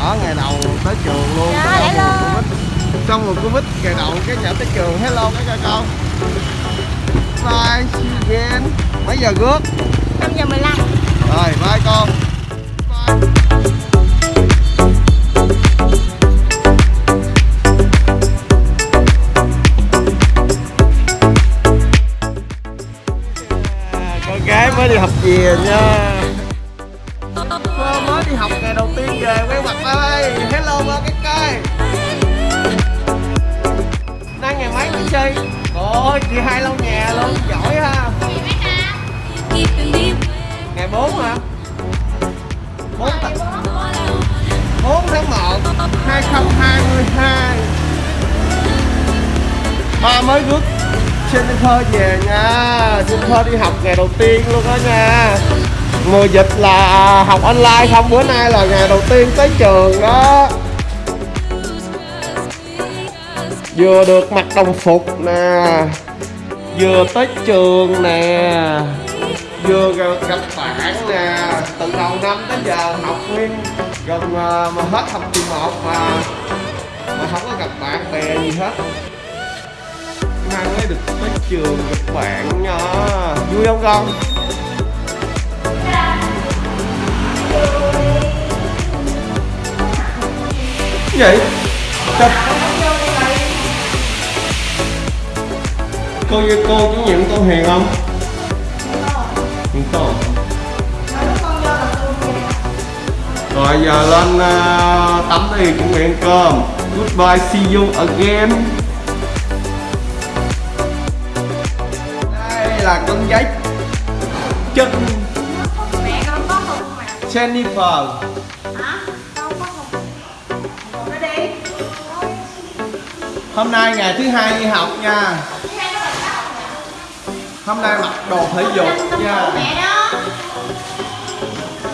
nhỏ ngày đầu tới trường luôn. Dạ, xong hello. xong rồi Covid ngày đầu cái nhỏ tới trường. Hello cái cho con. Bye see you again. Mấy giờ rước? 5 giờ 15 rồi bye con. Bye. À, con gái mới đi học về nha chi ôi chị hai lâu nhà luôn giỏi ha. Ngày 4 hả? 4 tháng 4 tháng 1 2022 ba mới rước Jennifer về nha. Jennifer đi học ngày đầu tiên luôn đó nha. Mùa dịch là học online không bữa nay là ngày đầu tiên tới trường đó. Vừa được mặc đồng phục nè, Vừa tới trường nè, Vừa gặp bạn nè Từ đầu năm đến giờ học nguyên, Gần ờ, mà hết học kỳ một mà Mà không có gặp bạn bè gì hết Mai mới được tới trường gặp bạn nha Vui không con? Vậy? Trời. Cô với cô chủ nhiệm cô Hiền không? Hiền cô Rồi giờ lên uh, tắm đi chuẩn bị ăn cơm Goodbye see you again Đây là con giấy chân Mẹ con có hùng mà Jennifer Hả? Con có? Nó đi Hôm nay ngày thứ hai đi học nha Hôm nay mặc đồ thể dục nha.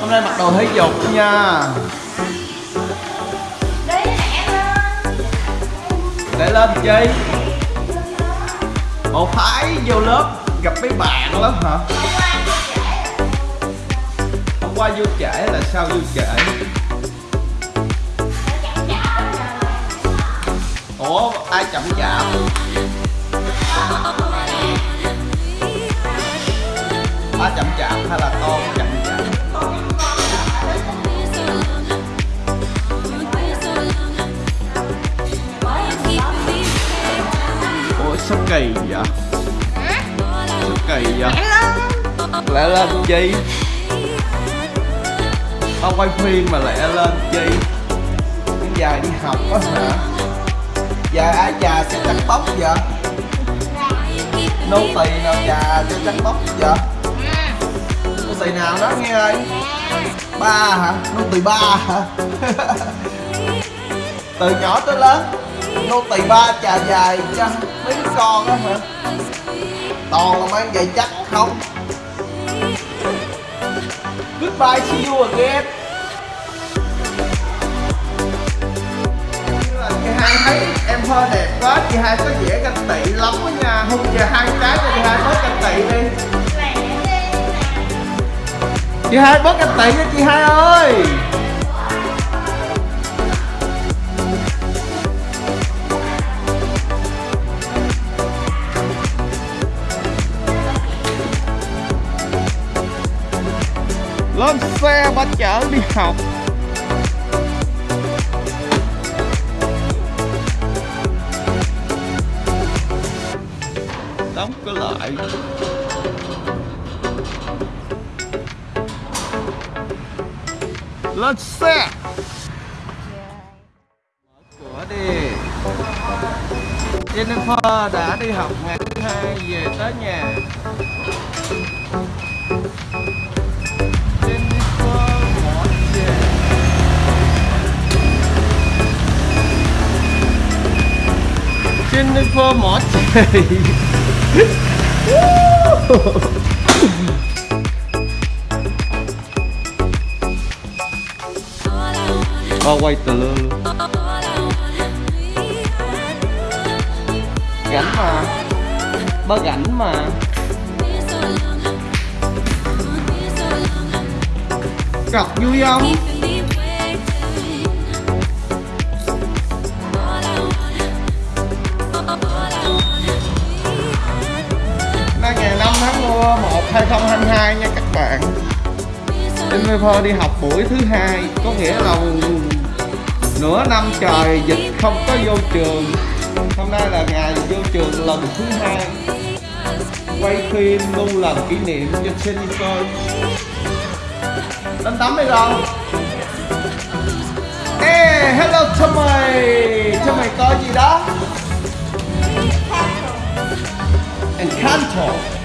Hôm nay mặc đồ thể dục nha. Để lên. Chi? Ồ phải vô lớp gặp mấy bạn lắm hả? Hôm qua vô trễ là sao vô trễ? Ủa ai chậm chạp chậm chạp hay là con chậm chạp? Ôi sao kỳ vậy? Sao kỳ vậy? Lên Lẹ lên, chi. Tao quay phim mà lẹ lên, chi. Cái dài đi học á hả? Dài ai già sẽ trắng bóc vậy? Nô tỳ nào, già sẽ trắng bóc vậy? Giày nào đó nghe ơi Ba hả Nô tỳ ba hả Từ nhỏ tới lớn Nô tỳ ba chà dài cho mấy đứa con á hả Toàn là mang giày chắc không Goodbye, see you again. Là Chị hai thấy em hơi đẹp quá, chị hai có vẻ ganh tị lắm đó nha. hôm giờ hai cái cho chị hai bớt ganh tị đi. Chị hai bớt ganh tị nha chị hai ơi. lên xe ba chở đi học đóng cửa lại lên xe cửa đi. Jennifer đã đi học ngày thứ hai về tới nhà. Jennifer bỏ về Jennifer quay từ. Lơ luôn Gánh mà. Ba gánh mà. Cọc vui không? Jennifer đi học buổi thứ hai. Có nghĩa là nửa năm trời dịch không có vô trường. Hôm nay là ngày vô trường lần thứ hai. Quay phim luôn làm kỷ niệm cho Jennifer. Đánh tắm đi rồi. Hey, hello cho mày, cho mày coi gì đó? Encanto.